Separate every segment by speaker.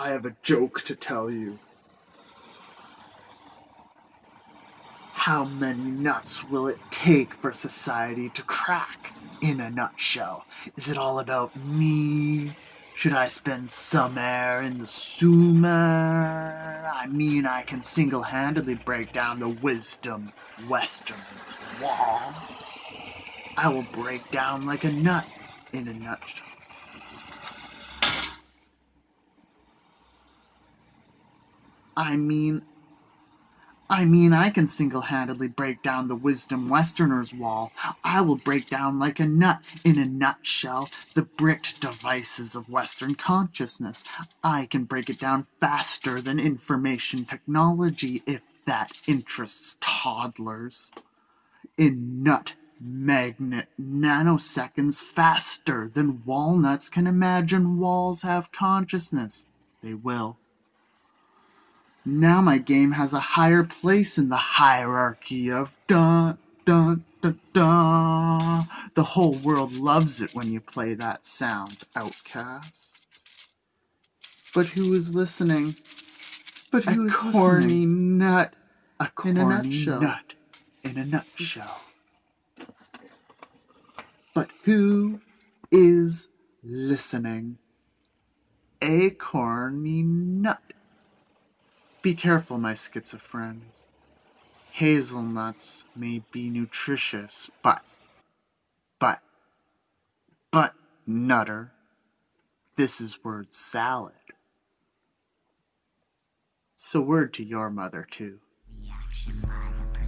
Speaker 1: I have a joke to tell you. How many nuts will it take for society to crack? In a nutshell, is it all about me? Should I spend some air in the Sumer? I mean, I can single handedly break down the wisdom Western's wall. I will break down like a nut in a nutshell. I mean, I mean, I can single handedly break down the wisdom Westerner's wall. I will break down like a nut, in a nutshell, the bricked devices of Western consciousness. I can break it down faster than information technology if that interests toddlers. In nut magnet nanoseconds faster than walnuts can imagine walls have consciousness. They will. Now my game has a higher place in the hierarchy of dun dun dun dun. The whole world loves it when you play that sound, outcast. But who is listening? But who a is corny listening? nut. A corny in a nutshell. nut. In a nutshell. But who is listening? A corny nut. Be careful, my schizophrenics. Hazelnuts may be nutritious, but, but, but, nutter, this is word salad. So word to your mother, too. Reaction by the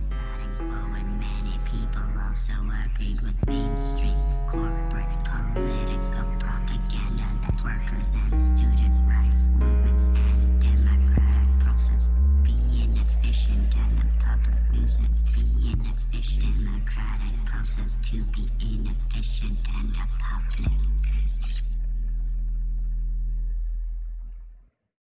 Speaker 1: poet. Many people also agreed with mainstream corporate political propaganda that workers and student rights movements process to be inefficient. The current process to be inefficient.